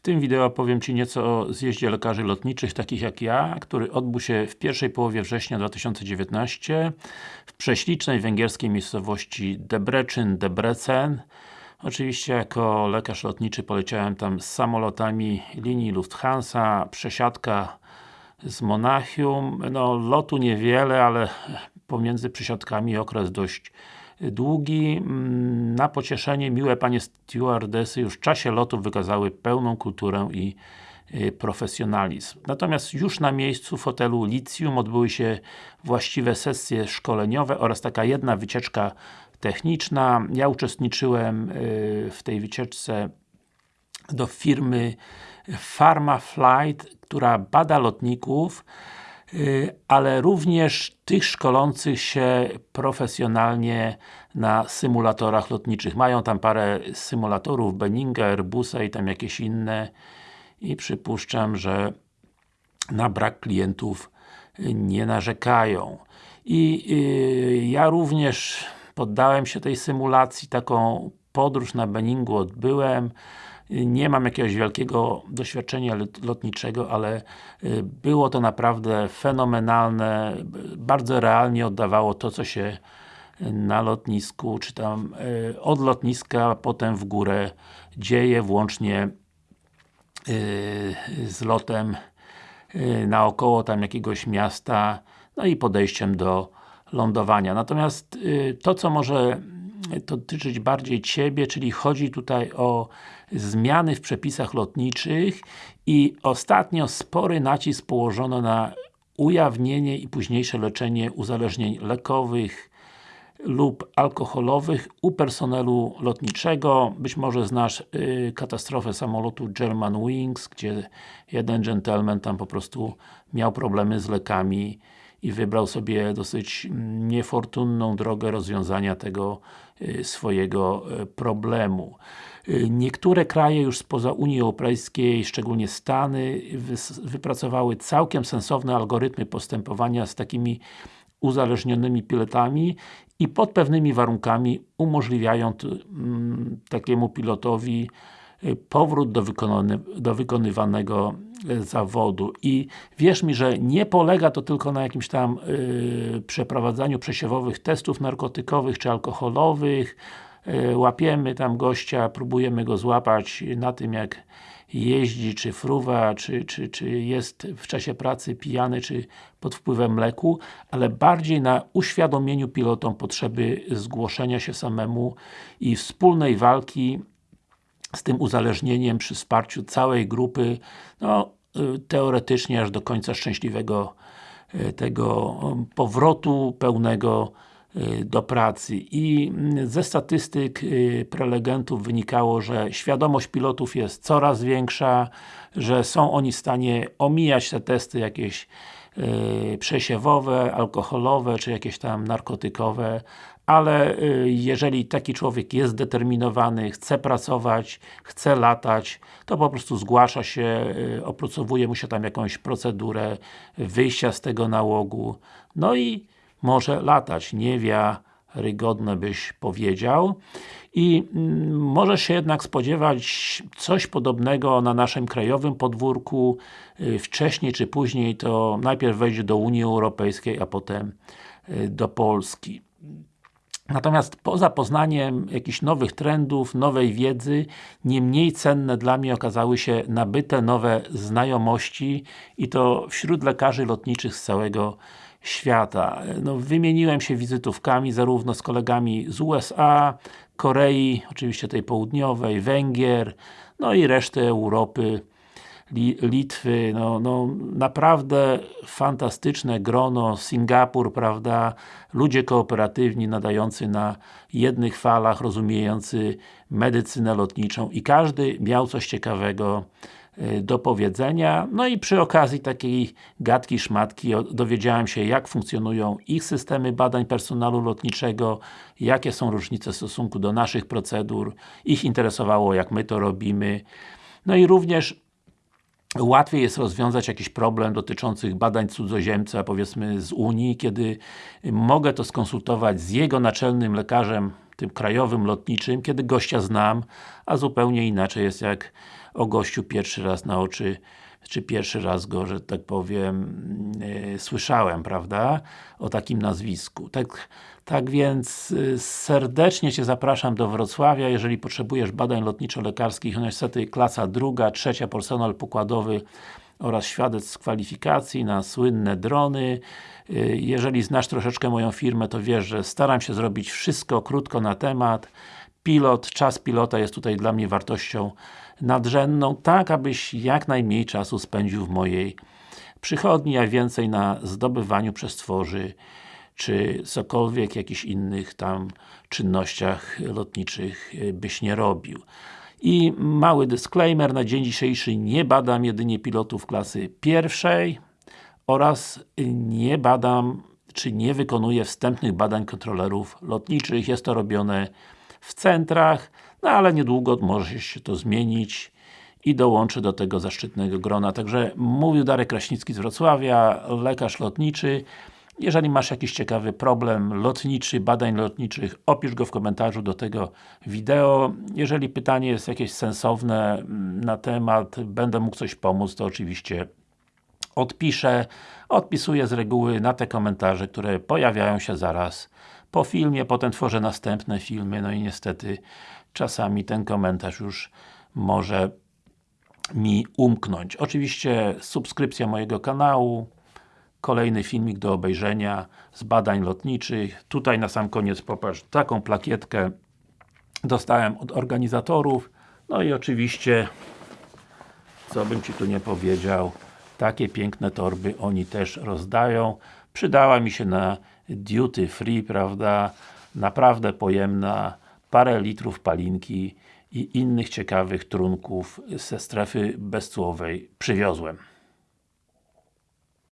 W tym wideo powiem Ci nieco o zjeździe lekarzy lotniczych, takich jak ja, który odbył się w pierwszej połowie września 2019 w prześlicznej węgierskiej miejscowości Debrecen, Debrecen. Oczywiście jako lekarz lotniczy poleciałem tam z samolotami linii Lufthansa, przesiadka z Monachium. No, lotu niewiele, ale pomiędzy przesiadkami okres dość długi. Mm, na pocieszenie miłe panie stewardesy już w czasie lotu wykazały pełną kulturę i y, profesjonalizm. Natomiast już na miejscu w hotelu Licium odbyły się właściwe sesje szkoleniowe oraz taka jedna wycieczka techniczna. Ja uczestniczyłem y, w tej wycieczce do firmy Pharma Flight, która bada lotników ale również tych szkolących się profesjonalnie na symulatorach lotniczych. Mają tam parę symulatorów Benninga, Airbusa i tam jakieś inne i przypuszczam, że na brak klientów nie narzekają. I yy, ja również poddałem się tej symulacji, taką podróż na Benningu odbyłem nie mam jakiegoś wielkiego doświadczenia lotniczego, ale y, było to naprawdę fenomenalne, bardzo realnie oddawało to, co się na lotnisku, czy tam y, od lotniska potem w górę dzieje, włącznie y, z lotem naokoło tam jakiegoś miasta, no i podejściem do lądowania. Natomiast to, co może dotyczyć bardziej Ciebie, czyli chodzi tutaj o zmiany w przepisach lotniczych i ostatnio spory nacisk położono na ujawnienie i późniejsze leczenie uzależnień lekowych lub alkoholowych u personelu lotniczego. Być może znasz y, katastrofę samolotu German Wings, gdzie jeden gentleman tam po prostu miał problemy z lekami i wybrał sobie dosyć niefortunną drogę rozwiązania tego swojego y, problemu. Y, niektóre kraje już spoza Unii Europejskiej, szczególnie Stany, wypracowały całkiem sensowne algorytmy postępowania z takimi uzależnionymi pilotami i pod pewnymi warunkami umożliwiają takiemu pilotowi powrót do, wykony, do wykonywanego e, zawodu. I wierz mi, że nie polega to tylko na jakimś tam yy, przeprowadzaniu przesiewowych testów narkotykowych czy alkoholowych. Yy, łapiemy tam gościa, próbujemy go złapać na tym jak jeździ, czy fruwa, czy, czy, czy jest w czasie pracy pijany, czy pod wpływem leku, ale bardziej na uświadomieniu pilotom potrzeby zgłoszenia się samemu i wspólnej walki z tym uzależnieniem przy wsparciu całej grupy, no y, teoretycznie aż do końca szczęśliwego y, tego um, powrotu pełnego y, do pracy. I mm, ze statystyk prelegentów wynikało, że świadomość pilotów jest coraz większa, że są oni w stanie omijać te testy jakieś przesiewowe, alkoholowe, czy jakieś tam narkotykowe, ale y, jeżeli taki człowiek jest zdeterminowany, chce pracować, chce latać, to po prostu zgłasza się, y, opracowuje mu się tam jakąś procedurę wyjścia z tego nałogu, no i może latać, niewiarygodne byś powiedział. I mm, może się jednak spodziewać coś podobnego na naszym krajowym podwórku, y, wcześniej czy później to najpierw wejdzie do Unii Europejskiej, a potem do Polski. Natomiast poza poznaniem jakichś nowych trendów, nowej wiedzy, nie mniej cenne dla mnie okazały się nabyte nowe znajomości i to wśród lekarzy lotniczych z całego świata. No, wymieniłem się wizytówkami zarówno z kolegami z USA, Korei, oczywiście tej południowej, Węgier, no i reszty Europy, Litwy, no, no naprawdę fantastyczne grono, Singapur, prawda, ludzie kooperatywni, nadający na jednych falach, rozumiejący medycynę lotniczą i każdy miał coś ciekawego y, do powiedzenia. No i przy okazji takiej gadki, szmatki dowiedziałem się jak funkcjonują ich systemy badań personalu lotniczego, jakie są różnice w stosunku do naszych procedur. Ich interesowało jak my to robimy. No i również łatwiej jest rozwiązać jakiś problem dotyczących badań cudzoziemca, powiedzmy z Unii, kiedy mogę to skonsultować z jego naczelnym lekarzem, tym krajowym, lotniczym, kiedy gościa znam, a zupełnie inaczej jest jak o gościu pierwszy raz na oczy czy pierwszy raz go, że tak powiem, yy, słyszałem, prawda? O takim nazwisku. Tak, tak więc yy, serdecznie Cię zapraszam do Wrocławia, jeżeli potrzebujesz badań lotniczo-lekarskich, no niestety klasa druga, trzecia, personel pokładowy oraz świadectw kwalifikacji na słynne drony. Yy, jeżeli znasz troszeczkę moją firmę, to wiesz, że staram się zrobić wszystko krótko na temat. Pilot, czas pilota jest tutaj dla mnie wartością nadrzędną, tak abyś jak najmniej czasu spędził w mojej przychodni, a więcej na zdobywaniu przestworzy czy cokolwiek, jakichś innych tam czynnościach lotniczych y, byś nie robił. I mały disclaimer, na dzień dzisiejszy nie badam jedynie pilotów klasy pierwszej oraz nie badam, czy nie wykonuję wstępnych badań kontrolerów lotniczych. Jest to robione w centrach, no ale niedługo może się to zmienić i dołączy do tego zaszczytnego grona. Także mówił Darek Kraśnicki z Wrocławia, lekarz lotniczy. Jeżeli masz jakiś ciekawy problem lotniczy, badań lotniczych, opisz go w komentarzu do tego wideo. Jeżeli pytanie jest jakieś sensowne mm, na temat, będę mógł coś pomóc, to oczywiście odpiszę. Odpisuję z reguły na te komentarze, które pojawiają się zaraz po filmie, potem tworzę następne filmy, no i niestety czasami ten komentarz już może mi umknąć. Oczywiście subskrypcja mojego kanału, kolejny filmik do obejrzenia z badań lotniczych. Tutaj na sam koniec popatrz, taką plakietkę dostałem od organizatorów. No i oczywiście, co bym Ci tu nie powiedział, takie piękne torby oni też rozdają. Przydała mi się na duty free, prawda? Naprawdę pojemna, parę litrów palinki i innych ciekawych trunków ze strefy bezcłowej przywiozłem.